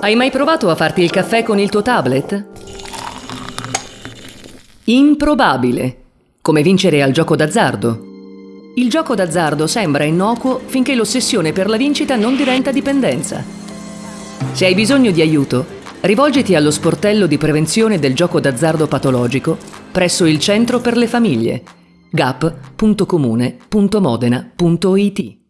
Hai mai provato a farti il caffè con il tuo tablet? Improbabile. Come vincere al gioco d'azzardo. Il gioco d'azzardo sembra innocuo finché l'ossessione per la vincita non diventa dipendenza. Se hai bisogno di aiuto, rivolgiti allo sportello di prevenzione del gioco d'azzardo patologico presso il Centro per le Famiglie gap.comune.modena.it